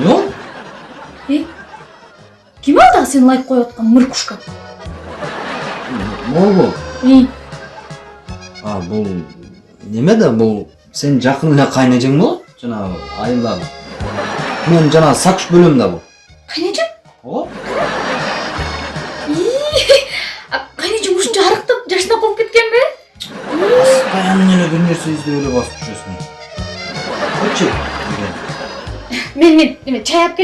жоқ е э? ким ал дагы сен лайк коюп аткан мыркушка ол ғой а бул неме да бул сенин жакын эле кайнежең болот жанагы айылдагы мен жанагы сакш бөлөм да бул кайнежең ооба кайнежең ушунча арыктап жашына колуп кеткенби постоянно эле бир нерсе издеп эле басып жүрөсүң койчу мен мен чай алып